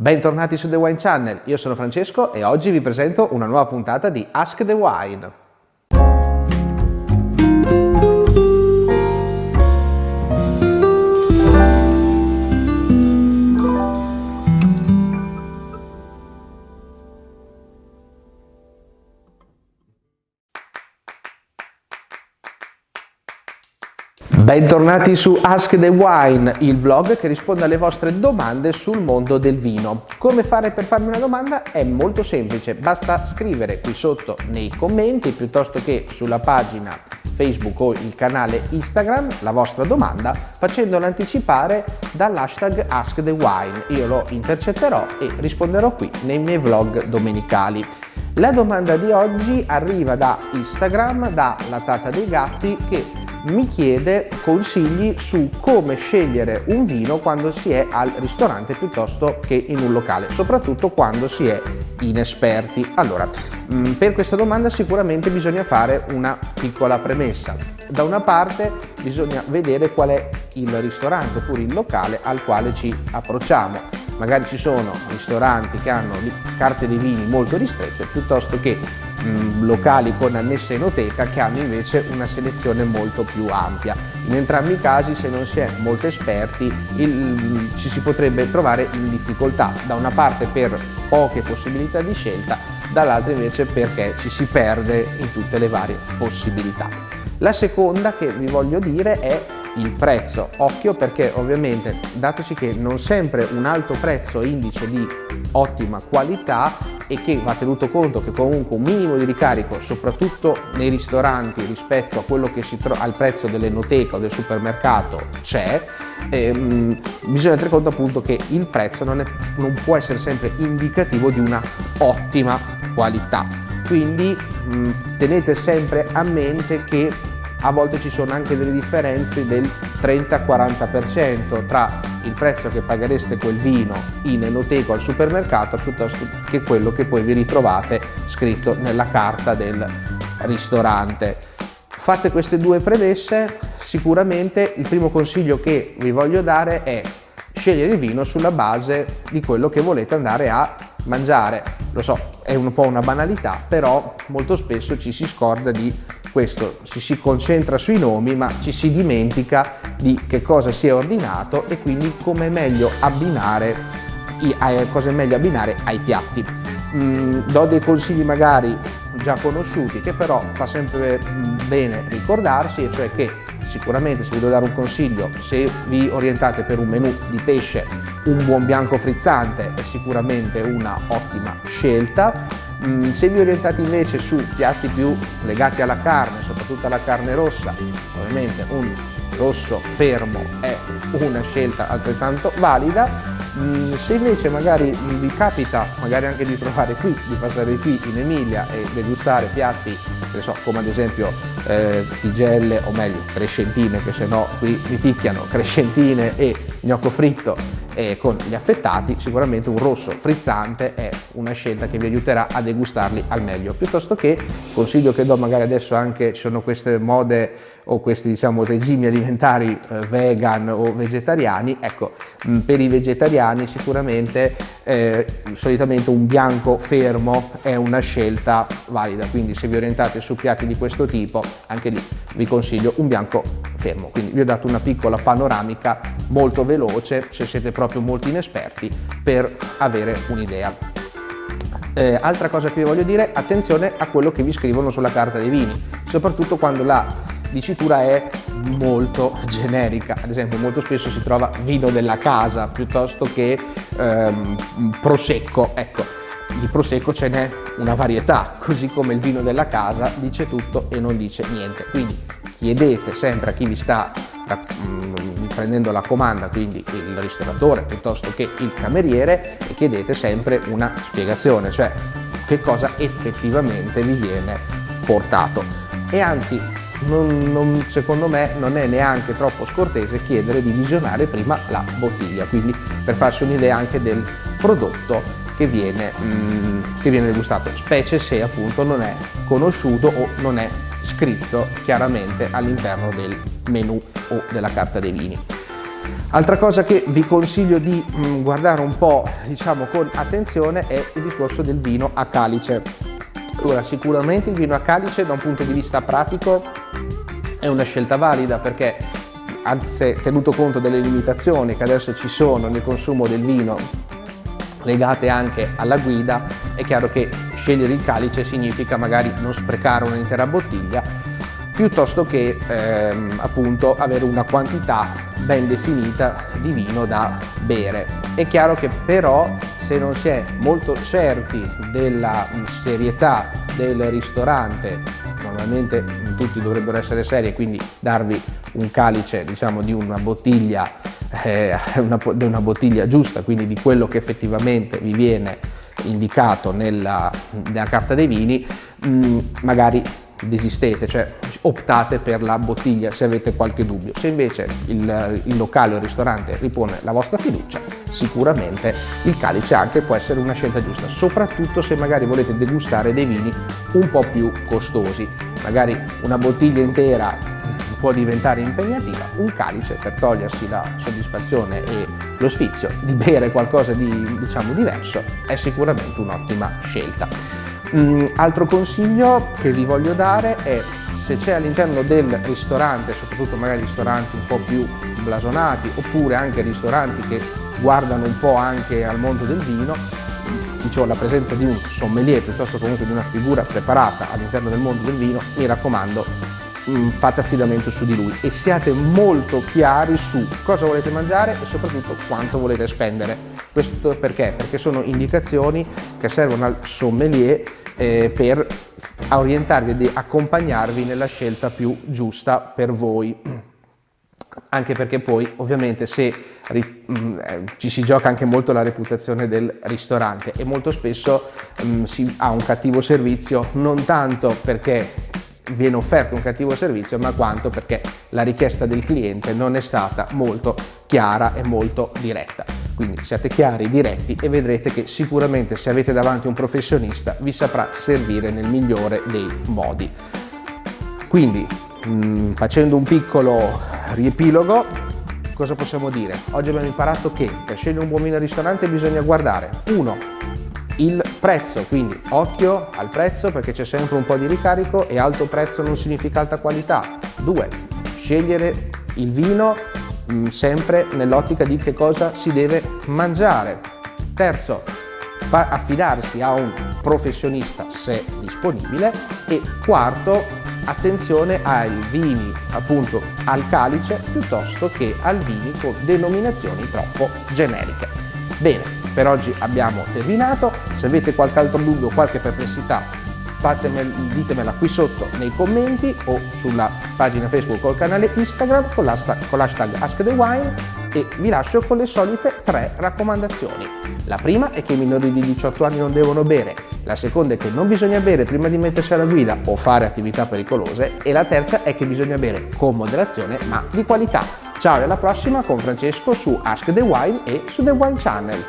Bentornati su The Wine Channel, io sono Francesco e oggi vi presento una nuova puntata di Ask the Wine. Bentornati su Ask the Wine, il vlog che risponde alle vostre domande sul mondo del vino. Come fare per farmi una domanda? È molto semplice, basta scrivere qui sotto nei commenti piuttosto che sulla pagina Facebook o il canale Instagram la vostra domanda facendola anticipare dall'hashtag AskTheWine. Io lo intercetterò e risponderò qui nei miei vlog domenicali. La domanda di oggi arriva da Instagram, da La Tata dei Gatti, che mi chiede consigli su come scegliere un vino quando si è al ristorante piuttosto che in un locale, soprattutto quando si è inesperti. Allora, mm, per questa domanda sicuramente bisogna fare una piccola premessa. Da una parte bisogna vedere qual è il ristorante oppure il locale al quale ci approcciamo. Magari ci sono ristoranti che hanno carte dei vini molto ristrette piuttosto che locali con annessa enoteca che hanno invece una selezione molto più ampia. In entrambi i casi se non si è molto esperti il, ci si potrebbe trovare in difficoltà, da una parte per poche possibilità di scelta, dall'altra invece perché ci si perde in tutte le varie possibilità. La seconda che vi voglio dire è il prezzo. Occhio perché ovviamente datoci che non sempre un alto prezzo indice di ottima qualità e che va tenuto conto che comunque un minimo di ricarico soprattutto nei ristoranti rispetto a quello che si trova al prezzo dell'enoteca o del supermercato c'è ehm, bisogna tenere conto appunto che il prezzo non, è, non può essere sempre indicativo di una ottima qualità quindi mh, tenete sempre a mente che a volte ci sono anche delle differenze del 30-40% tra il prezzo che paghereste quel vino in enoteca al supermercato piuttosto che quello che poi vi ritrovate scritto nella carta del ristorante. Fatte queste due premesse, sicuramente il primo consiglio che vi voglio dare è scegliere il vino sulla base di quello che volete andare a mangiare. Lo so, è un po' una banalità, però molto spesso ci si scorda di questo, ci si concentra sui nomi ma ci si dimentica di che cosa si è ordinato e quindi come meglio abbinare, cosa è meglio abbinare ai piatti. Mm, do dei consigli magari già conosciuti che però fa sempre mm, bene ricordarsi e cioè che sicuramente se vi devo dare un consiglio se vi orientate per un menù di pesce un buon bianco frizzante è sicuramente una ottima scelta se vi orientate invece su piatti più legati alla carne, soprattutto alla carne rossa, ovviamente un rosso fermo è una scelta altrettanto valida. Mm, se invece magari vi capita magari anche di trovare qui, di passare qui in Emilia e degustare piatti so, come ad esempio eh, tigelle o meglio crescentine che se no qui mi picchiano, crescentine e gnocco fritto e con gli affettati sicuramente un rosso frizzante è una scelta che vi aiuterà a degustarli al meglio. Piuttosto che consiglio che do magari adesso anche ci sono queste mode o questi diciamo regimi alimentari eh, vegan o vegetariani ecco mh, per i vegetariani sicuramente eh, solitamente un bianco fermo è una scelta valida quindi se vi orientate su piatti di questo tipo anche lì vi consiglio un bianco fermo quindi vi ho dato una piccola panoramica molto veloce se siete proprio molto inesperti per avere un'idea. Eh, altra cosa che vi voglio dire, attenzione a quello che vi scrivono sulla carta dei vini, soprattutto quando la dicitura è molto generica, ad esempio molto spesso si trova vino della casa piuttosto che ehm, prosecco, ecco, di prosecco ce n'è una varietà, così come il vino della casa dice tutto e non dice niente, quindi chiedete sempre a chi vi sta prendendo la comanda, quindi il ristoratore piuttosto che il cameriere, e chiedete sempre una spiegazione, cioè che cosa effettivamente vi viene portato. E anzi, non, non, secondo me non è neanche troppo scortese chiedere di visionare prima la bottiglia, quindi per farsi un'idea anche del prodotto che viene, mm, che viene degustato, specie se appunto non è conosciuto o non è scritto chiaramente all'interno del menu o della carta dei vini. Altra cosa che vi consiglio di mm, guardare un po' diciamo con attenzione è il discorso del vino a calice. Allora sicuramente il vino a calice da un punto di vista pratico è una scelta valida perché anzi tenuto conto delle limitazioni che adesso ci sono nel consumo del vino legate anche alla guida, è chiaro che scegliere il calice significa magari non sprecare un'intera bottiglia piuttosto che ehm, appunto avere una quantità ben definita di vino da bere. È chiaro che però se non si è molto certi della serietà del ristorante, normalmente tutti dovrebbero essere seri e quindi darvi un calice diciamo di una bottiglia, eh, una, una bottiglia giusta, quindi di quello che effettivamente vi viene indicato nella, nella carta dei vini, mh, mm, magari desistete, cioè optate per la bottiglia se avete qualche dubbio. Se invece il, il, locale o il ristorante ripone la vostra fiducia, sicuramente il calice anche può essere una scelta giusta, soprattutto se magari volete degustare dei vini un po' più costosi. Magari una bottiglia intera può diventare impegnativa, un calice per togliersi la soddisfazione e lo sfizio di bere qualcosa di diciamo diverso è sicuramente un'ottima scelta. Mm, altro consiglio che vi voglio dare è se c'è all'interno del ristorante, soprattutto magari ristoranti un po' più blasonati oppure anche ristoranti che guardano un po' anche al mondo del vino, dicevo la presenza di un sommelier piuttosto comunque di una figura preparata all'interno del mondo del vino, mi raccomando mm, fate affidamento su di lui e siate molto chiari su cosa volete mangiare e soprattutto quanto volete spendere. Questo perché? Perché sono indicazioni che servono al sommelier eh, per orientarvi e accompagnarvi nella scelta più giusta per voi anche perché poi ovviamente se mm, eh, ci si gioca anche molto la reputazione del ristorante e molto spesso mh, mm, si ha un cattivo servizio non tanto perché viene offerto un cattivo servizio ma quanto perché la richiesta del cliente non è stata molto chiara e molto diretta. Quindi siate chiari, diretti e vedrete che sicuramente se avete davanti un professionista vi saprà servire nel migliore dei modi. Quindi mh, mm, facendo un piccolo riepilogo cosa possiamo dire? Oggi abbiamo imparato che per scegliere un buon vino al ristorante bisogna guardare 1 il prezzo, quindi occhio al prezzo perché c'è sempre un po' di ricarico e alto prezzo non significa alta qualità. 2. Scegliere il vino mh, mm, sempre nell'ottica di che cosa si deve mangiare. Terzo, affidarsi a un professionista se disponibile e quarto, attenzione ai vini appunto al calice piuttosto che al vini con denominazioni troppo generiche. Bene, per oggi abbiamo terminato, se avete qualche altro dubbio, qualche perplessità ditemela qui sotto nei commenti o sulla pagina Facebook o il canale Instagram con l'hashtag AskTheWine e vi lascio con le solite tre raccomandazioni. La prima è che i minori di 18 anni non devono bere, la seconda è che non bisogna bere prima di mettersi alla guida o fare attività pericolose e la terza è che bisogna bere con moderazione ma di qualità. Ciao e alla prossima con Francesco su Ask the Wine e su The Wine Channel.